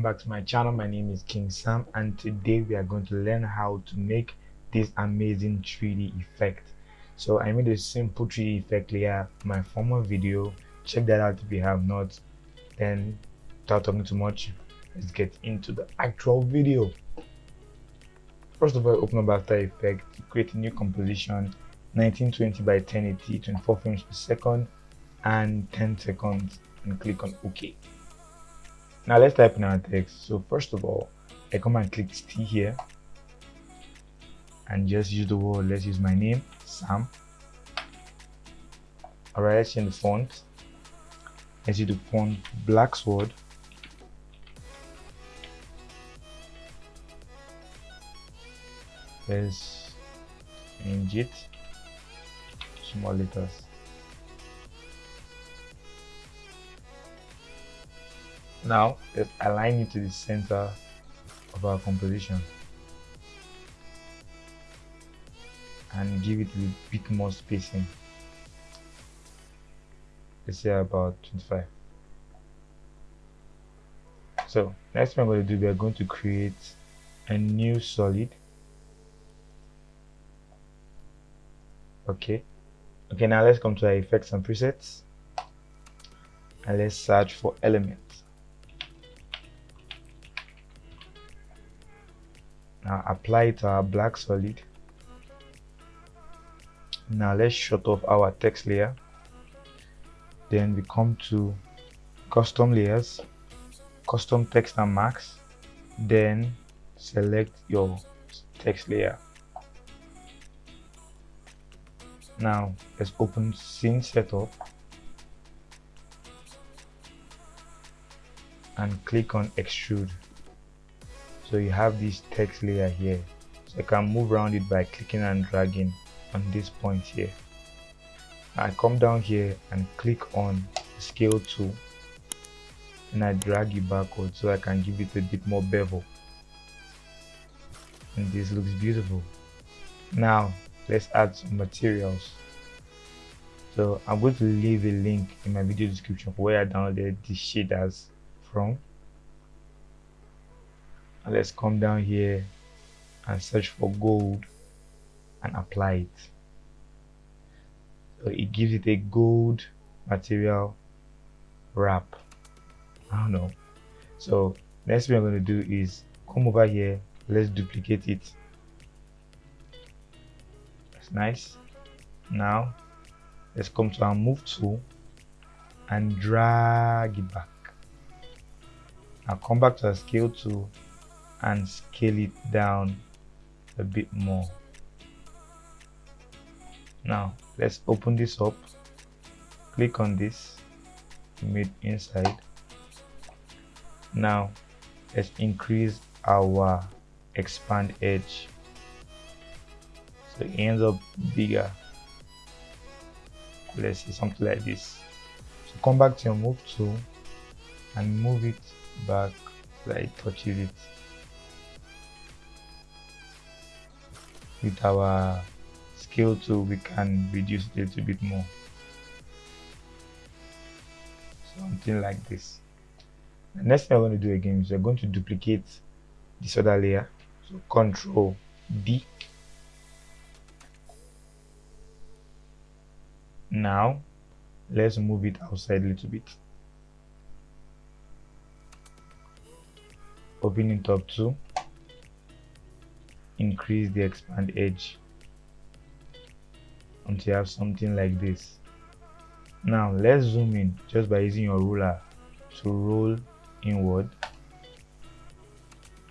welcome back to my channel. My name is king sam and today we are going to learn how to make this amazing 3d effect. So i made a simple 3d effect layer my former video. Check that out if you have not. Then without talking too much let's get into the actual video. First of all open up after effects create a new composition 1920 by 1080 24 frames per second and 10 seconds and click on ok now let's type in our text. So first of all i come and click t here. And just use the word let's use my name sam. All right let's change the font. Let's use the font black sword. Let's change it. Small letters Now let's align it to the center of our composition and give it a bit more spacing. Let's say about 25. So next thing I'm going to do, we are going to create a new solid. Okay. Okay, now let's come to our effects and presets and let's search for element. Now apply it to our black solid. Now let's shut off our text layer. Then we come to custom layers custom text and mask then select your text layer. Now let's open scene setup and click on extrude so you have this text layer here. So I can move around it by clicking and dragging on this point here. I come down here and click on scale tool. And I drag it backwards so I can give it a bit more bevel. And this looks beautiful. Now let's add some materials. So I'm going to leave a link in my video description for where I downloaded these shaders from and let's come down here and search for gold and apply it. So it gives it a gold material wrap. I don't know. So next thing I'm going to do is come over here. Let's duplicate it. That's nice. Now let's come to our move tool and drag it back. Now come back to our scale tool and scale it down a bit more. Now let's open this up. Click on this mid inside. Now let's increase our expand edge. So it ends up bigger. Let's see something like this. So come back to your move tool and move it back so it touches it with our scale tool we can reduce it a little bit more. Something like this. The next thing i'm going to do again is we're going to duplicate this other layer. So control d now let's move it outside a little bit. Open it up to increase the expand edge until you have something like this. Now let's zoom in just by using your ruler to roll inward.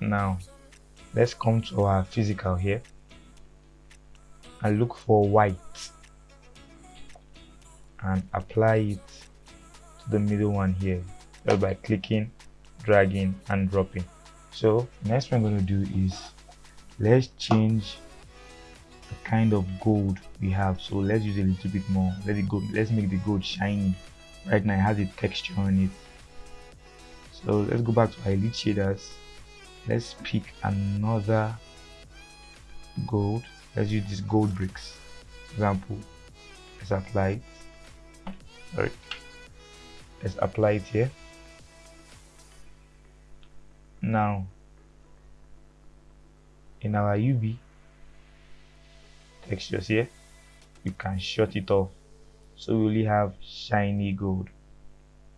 Now let's come to our physical here and look for white and apply it to the middle one here just by clicking dragging and dropping. So next thing i'm going to do is let's change the kind of gold we have. So let's use a little bit more. Let it go let's make the gold shiny. Right now it has a texture on it. So let's go back to elite shaders. Let's pick another gold. Let's use this gold bricks. Example let's apply it. Sorry. Let's apply it here. Now in our UV textures here you can shut it off. So we only have shiny gold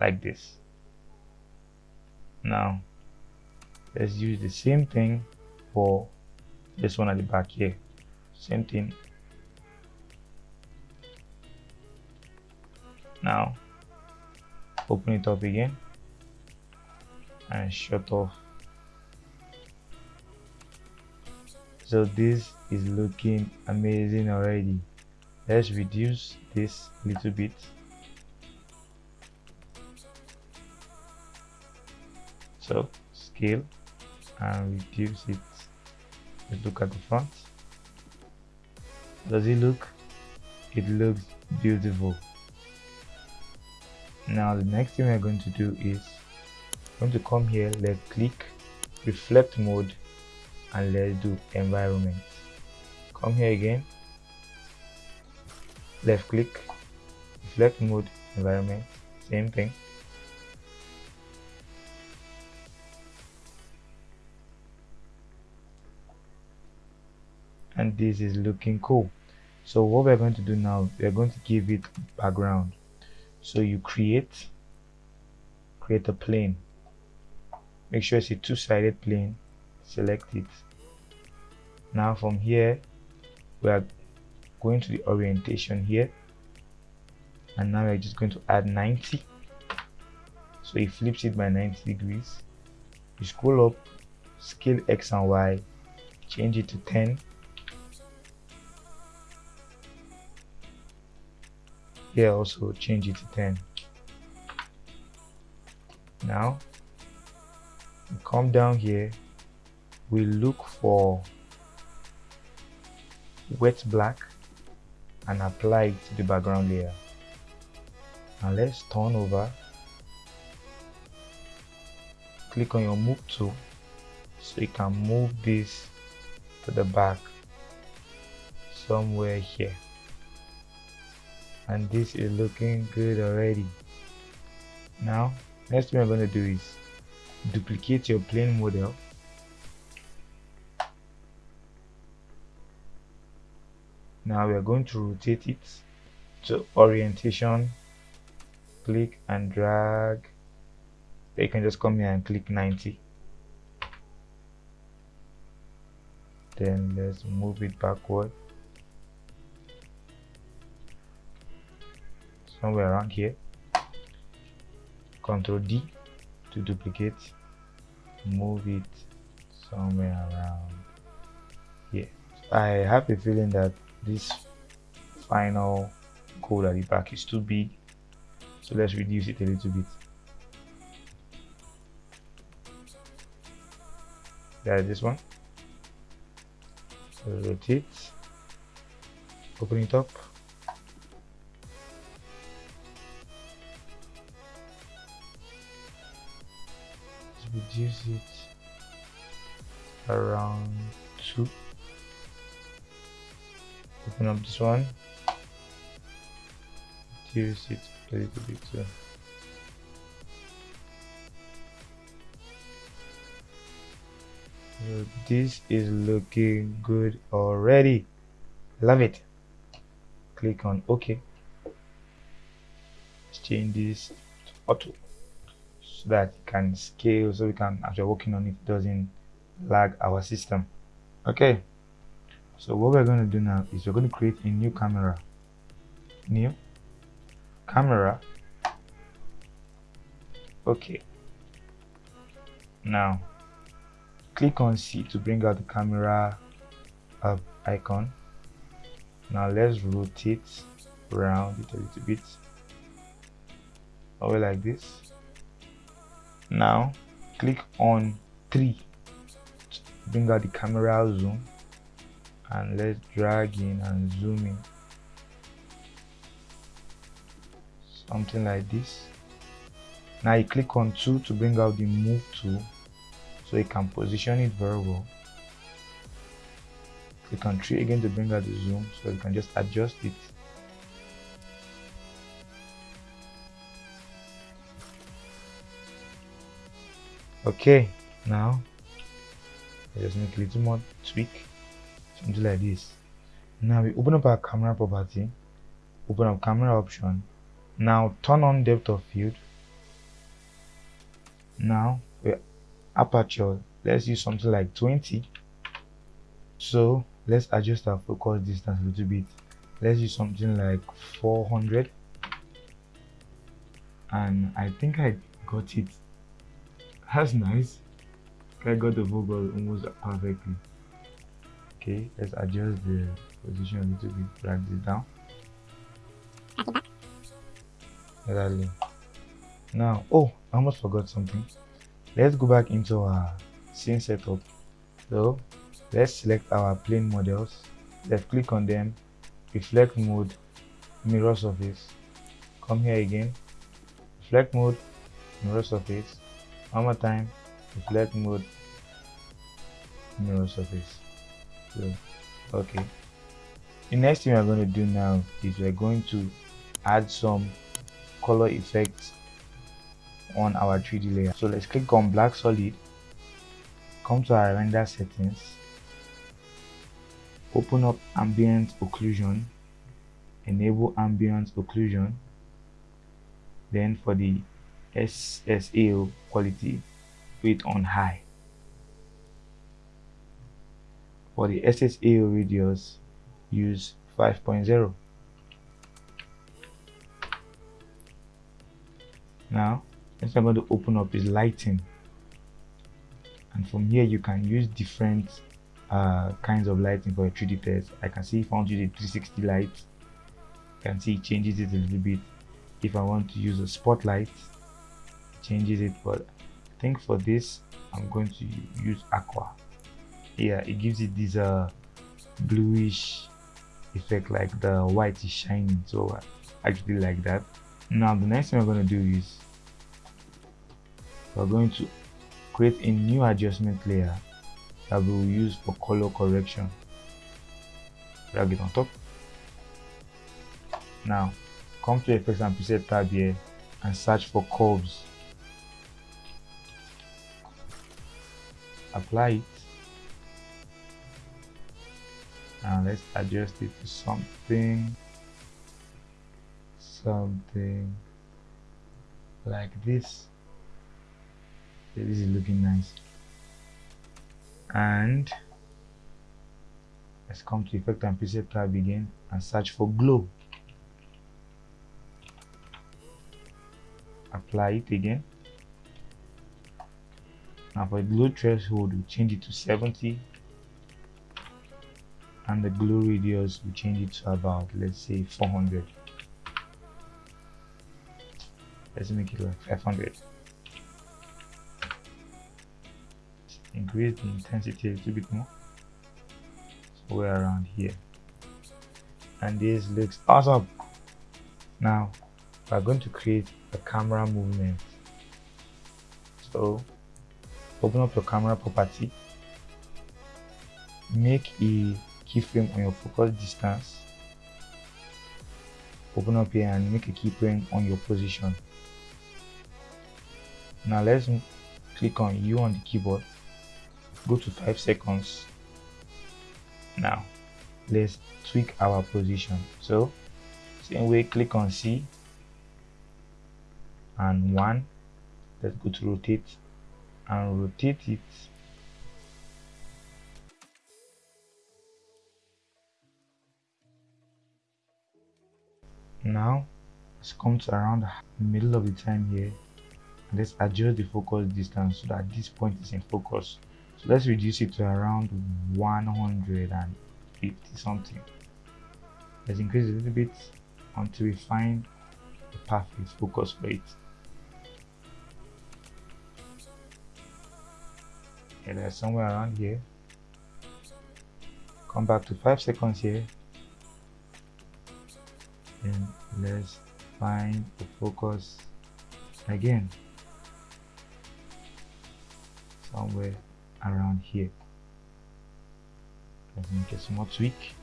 like this. Now let's use the same thing for this one at the back here. Same thing. Now open it up again and shut off so this is looking amazing already. Let's reduce this little bit. So scale and reduce it. Let's look at the front. Does it look? It looks beautiful. Now the next thing we're going to do is going to come here let's click reflect mode and let's do environment. Come here again. Left click. Reflect mode environment. Same thing. And this is looking cool. So what we're going to do now we're going to give it background. So you create create a plane. Make sure it's a two-sided plane select it now from here we are going to the orientation here. And now we're just going to add 90 so it flips it by 90 degrees. You scroll up scale x and y change it to 10 here also change it to 10 now come down here we look for wet black and apply it to the background layer now let's turn over. Click on your move tool so you can move this to the back somewhere here. And this is looking good already. Now next thing we're going to do is duplicate your plane model now we are going to rotate it to orientation click and drag. You can just come here and click 90 then let's move it backward. Somewhere around here. Control D to duplicate. Move it somewhere around here. I have a feeling that this final code at the back is too big. So let's reduce it a little bit. There's this one. Rotate. Open it up. Reduce it around 2 open up this one. Reduce it a little bit so this is looking good already. Love it. Click on ok. Let's change this to auto so that it can scale so we can as we're working on it. Doesn't lag our system. Okay so what we're going to do now is we're going to create a new camera. New camera. Okay. Now click on C to bring out the camera icon. Now let's rotate around it a little bit. Over like this. Now click on 3 to bring out the camera zoom and let's drag in and zoom in. Something like this. Now you click on 2 to bring out the move tool so you can position it very well. Click on 3 again to bring out the zoom so you can just adjust it. Okay now I just make a little more tweak something like this now we open up our camera property open up camera option. Now turn on depth of field. Now we aperture. Let's use something like 20 so let's adjust our focus distance a little bit. Let's use something like 400 and I think I got it. That's nice. I got the focus almost perfectly okay let's adjust the position a little bit drag this down. Exactly now oh I almost forgot something. Let's go back into our scene setup. So let's select our plane models. Let's click on them. Reflect mode mirror surface. Come here again. Reflect mode mirror surface. One more time. Reflect mode mirror surface so okay. The next thing we're going to do now is we're going to add some color effects on our 3d layer. So let's click on black solid come to our render settings open up ambient occlusion enable ambient occlusion then for the SSAO quality put it on high for the SSAO radius use 5.0 now next I'm going to open up is lighting. And from here you can use different uh, kinds of lighting for a 3D test. I can see if I want to use a 360 light you can see it changes it a little bit. If I want to use a spotlight changes it. But I think for this I'm going to use aqua yeah it gives it this uh, bluish effect like the white is shining. So I actually like that. Now the next thing we're going to do is we're going to create a new adjustment layer that we will use for color correction. Drag it on top. Now come to effects and preset tab here and search for curves. Apply it now let's adjust it to something. Something like this. This is looking nice. And let's come to effect and preset tab again and search for glow. Apply it again. Now for glow threshold we change it to 70 and the glow radius we change it to about let's say 400 let's make it like 500 increase the intensity a little bit more. So we're around here. And this looks awesome. Now we're going to create a camera movement. So open up your camera property. Make a keyframe on your focus distance. Open up here and make a keyframe on your position. Now let's click on u on the keyboard. Go to 5 seconds. Now let's tweak our position. So same way click on C and 1 let's go to rotate and rotate it now let's come to around the middle of the time here. Let's adjust the focus distance so that this point is in focus. So let's reduce it to around 150 something. Let's increase a little bit until we find the perfect focus for it there's somewhere around here. Come back to five seconds here and let's find the focus again. Somewhere around here. Let me get some more tweak.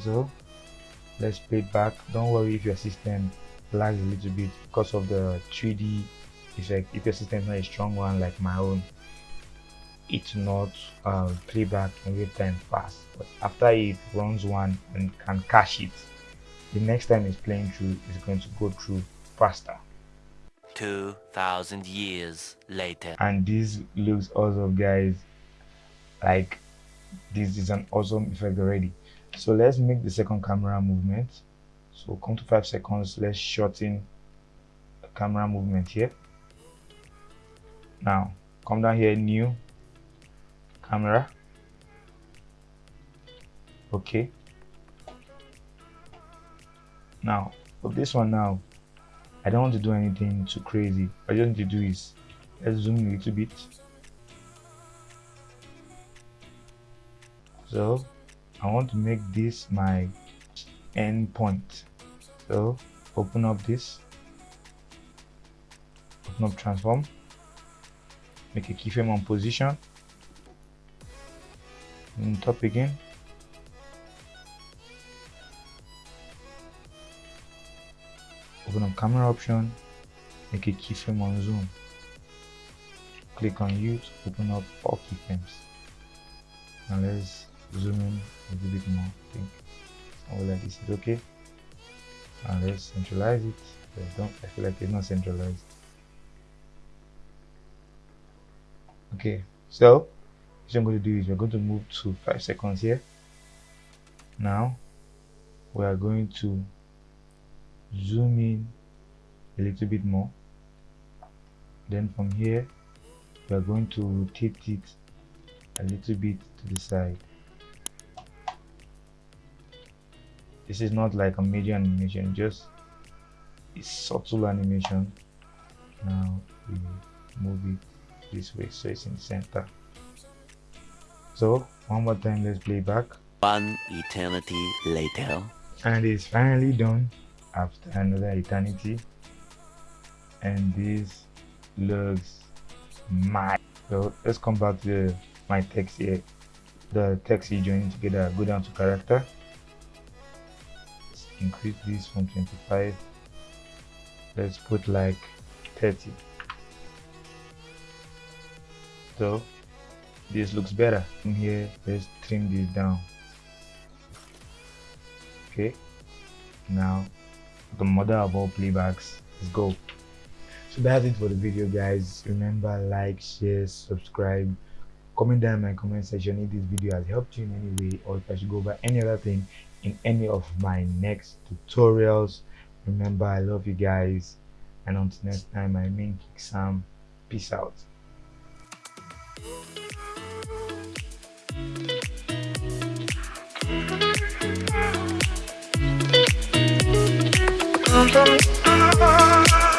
So let's play back. Don't worry if your system lags a little bit because of the 3d effect. If your system is not a strong one like my own it's not uh, real time fast. But after it runs one and can cache it the next time it's playing through is going to go through faster. 2000 years later. And this looks awesome guys. Like this is an awesome effect already. So let's make the second camera movement. So come to five seconds let's shorten the camera movement here. Now come down here new camera. Okay now for this one now I don't want to do anything too crazy. I just need to do is let's zoom a little bit. So I want to make this my end point. So open up this. Open up transform. Make a keyframe on position and top again. Open up camera option. Make a keyframe on zoom. Click on use. Open up all keyframes now let's zoom in a little bit more. I think somewhere like this is okay. And let's centralize it. I don't I feel like it's not centralized. Okay so what I'm going to do is we're going to move to five seconds here. Now we are going to zoom in a little bit more. Then from here we are going to rotate it a little bit to the side. This is not like a major animation just a subtle animation. Now we move it this way so it's in the center so one more time let's play back. One eternity later. And it's finally done after another eternity. And this looks mad. So let's come back to my text here. The text is joining together. Go down to character. Let's increase this from 25 let's put like 30 so this looks better in here. Let's trim this down. Okay. Now the mother of all playbacks. Let's go. So that's it for the video guys. Remember like share subscribe. Comment down in my comment section if this video has helped you in any way or if i should go over any other thing in any of my next tutorials. Remember i love you guys. And until next time i mean kick peace out